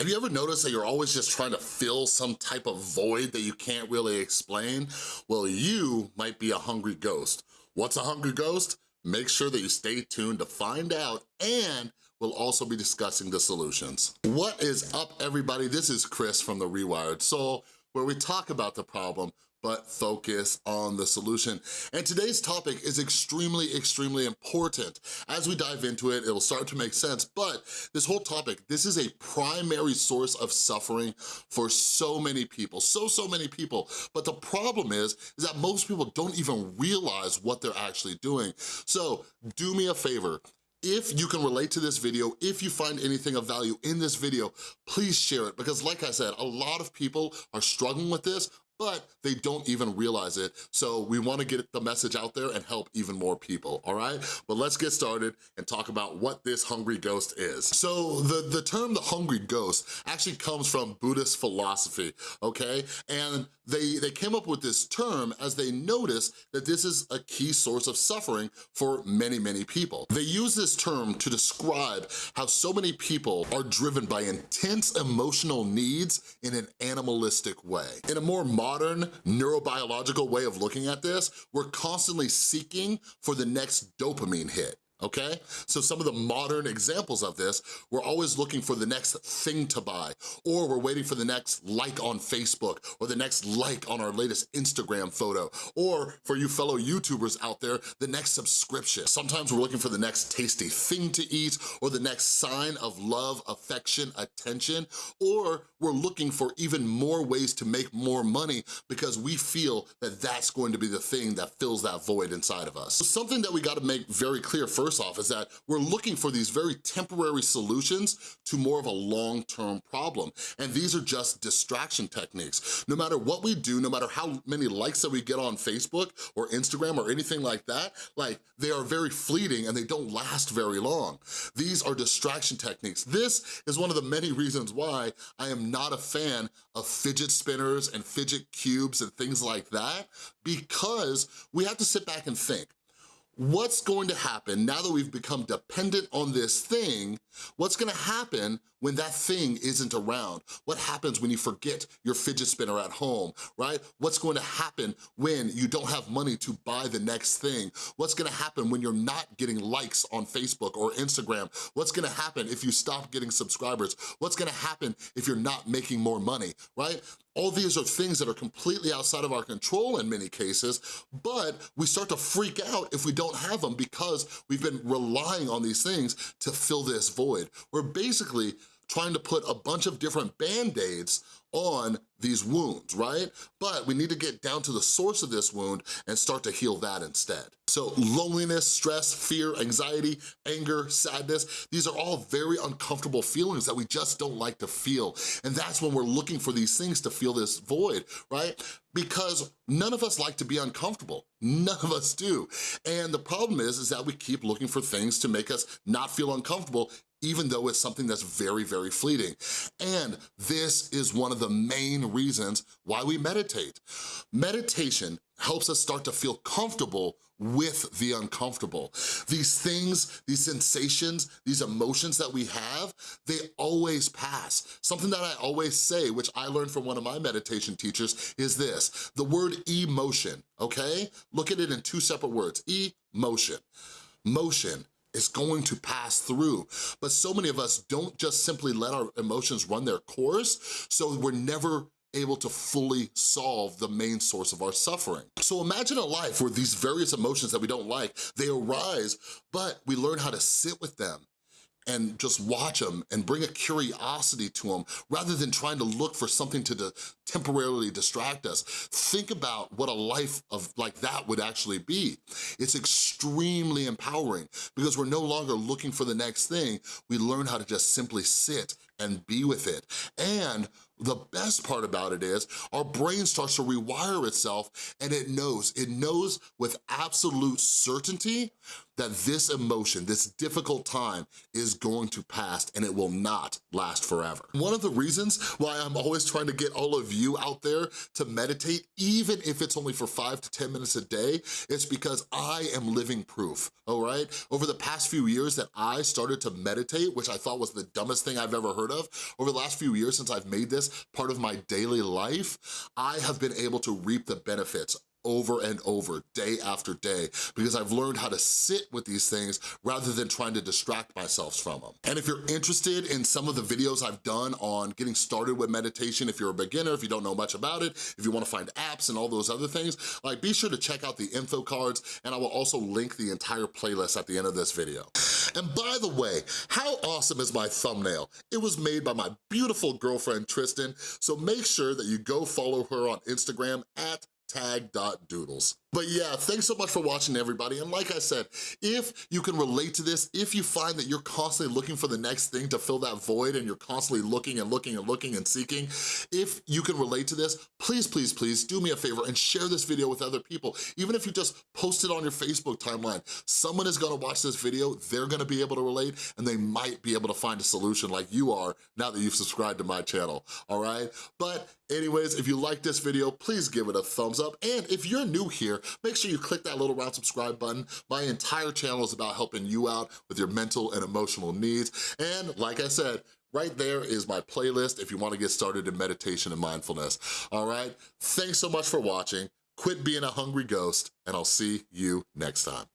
Have you ever noticed that you're always just trying to fill some type of void that you can't really explain? Well, you might be a hungry ghost. What's a hungry ghost? Make sure that you stay tuned to find out and we'll also be discussing the solutions. What is up, everybody? This is Chris from The Rewired Soul, where we talk about the problem, but focus on the solution. And today's topic is extremely, extremely important. As we dive into it, it'll start to make sense, but this whole topic, this is a primary source of suffering for so many people, so, so many people. But the problem is, is that most people don't even realize what they're actually doing. So do me a favor, if you can relate to this video, if you find anything of value in this video, please share it because like I said, a lot of people are struggling with this, but they don't even realize it. So we wanna get the message out there and help even more people, all right? But let's get started and talk about what this hungry ghost is. So the, the term the hungry ghost actually comes from Buddhist philosophy, okay? And they, they came up with this term as they noticed that this is a key source of suffering for many, many people. They use this term to describe how so many people are driven by intense emotional needs in an animalistic way. In a more modern modern neurobiological way of looking at this, we're constantly seeking for the next dopamine hit okay? So some of the modern examples of this, we're always looking for the next thing to buy, or we're waiting for the next like on Facebook, or the next like on our latest Instagram photo, or for you fellow YouTubers out there, the next subscription. Sometimes we're looking for the next tasty thing to eat, or the next sign of love, affection, attention, or we're looking for even more ways to make more money because we feel that that's going to be the thing that fills that void inside of us. So something that we gotta make very clear first first off is that we're looking for these very temporary solutions to more of a long-term problem. And these are just distraction techniques. No matter what we do, no matter how many likes that we get on Facebook or Instagram or anything like that, like they are very fleeting and they don't last very long. These are distraction techniques. This is one of the many reasons why I am not a fan of fidget spinners and fidget cubes and things like that because we have to sit back and think what's going to happen now that we've become dependent on this thing, what's gonna happen when that thing isn't around? What happens when you forget your fidget spinner at home, right? What's going to happen when you don't have money to buy the next thing? What's gonna happen when you're not getting likes on Facebook or Instagram? What's gonna happen if you stop getting subscribers? What's gonna happen if you're not making more money, right? All these are things that are completely outside of our control in many cases, but we start to freak out if we don't have them because we've been relying on these things to fill this void. We're basically trying to put a bunch of different band-aids on these wounds, right? But we need to get down to the source of this wound and start to heal that instead. So loneliness, stress, fear, anxiety, anger, sadness, these are all very uncomfortable feelings that we just don't like to feel. And that's when we're looking for these things to fill this void, right? Because none of us like to be uncomfortable. None of us do. And the problem is, is that we keep looking for things to make us not feel uncomfortable even though it's something that's very, very fleeting. And this is one of the main reasons why we meditate. Meditation helps us start to feel comfortable with the uncomfortable. These things, these sensations, these emotions that we have, they always pass. Something that I always say, which I learned from one of my meditation teachers, is this, the word emotion, okay? Look at it in two separate words, emotion. Motion is going to pass through. But so many of us don't just simply let our emotions run their course, so we're never able to fully solve the main source of our suffering. So imagine a life where these various emotions that we don't like, they arise, but we learn how to sit with them and just watch them and bring a curiosity to them rather than trying to look for something to temporarily distract us. Think about what a life of like that would actually be. It's extremely empowering because we're no longer looking for the next thing. We learn how to just simply sit and be with it. And the best part about it is our brain starts to rewire itself and it knows, it knows with absolute certainty that this emotion, this difficult time is going to pass and it will not last forever. One of the reasons why I'm always trying to get all of you out there to meditate, even if it's only for five to 10 minutes a day, is because I am living proof, all right? Over the past few years that I started to meditate, which I thought was the dumbest thing I've ever heard heard of, over the last few years since I've made this part of my daily life, I have been able to reap the benefits over and over, day after day, because I've learned how to sit with these things rather than trying to distract myself from them. And if you're interested in some of the videos I've done on getting started with meditation, if you're a beginner, if you don't know much about it, if you wanna find apps and all those other things, like be sure to check out the info cards and I will also link the entire playlist at the end of this video. And by the way, how awesome is my thumbnail? It was made by my beautiful girlfriend, Tristan, so make sure that you go follow her on Instagram at tag.doodles. But yeah, thanks so much for watching everybody. And like I said, if you can relate to this, if you find that you're constantly looking for the next thing to fill that void and you're constantly looking and looking and looking and seeking, if you can relate to this, please, please, please do me a favor and share this video with other people. Even if you just post it on your Facebook timeline, someone is gonna watch this video, they're gonna be able to relate and they might be able to find a solution like you are now that you've subscribed to my channel, all right? But anyways, if you like this video, please give it a up. And if you're new here, make sure you click that little round subscribe button. My entire channel is about helping you out with your mental and emotional needs. And like I said, Right there is my playlist if you wanna get started in meditation and mindfulness, all right? Thanks so much for watching. Quit being a hungry ghost, and I'll see you next time.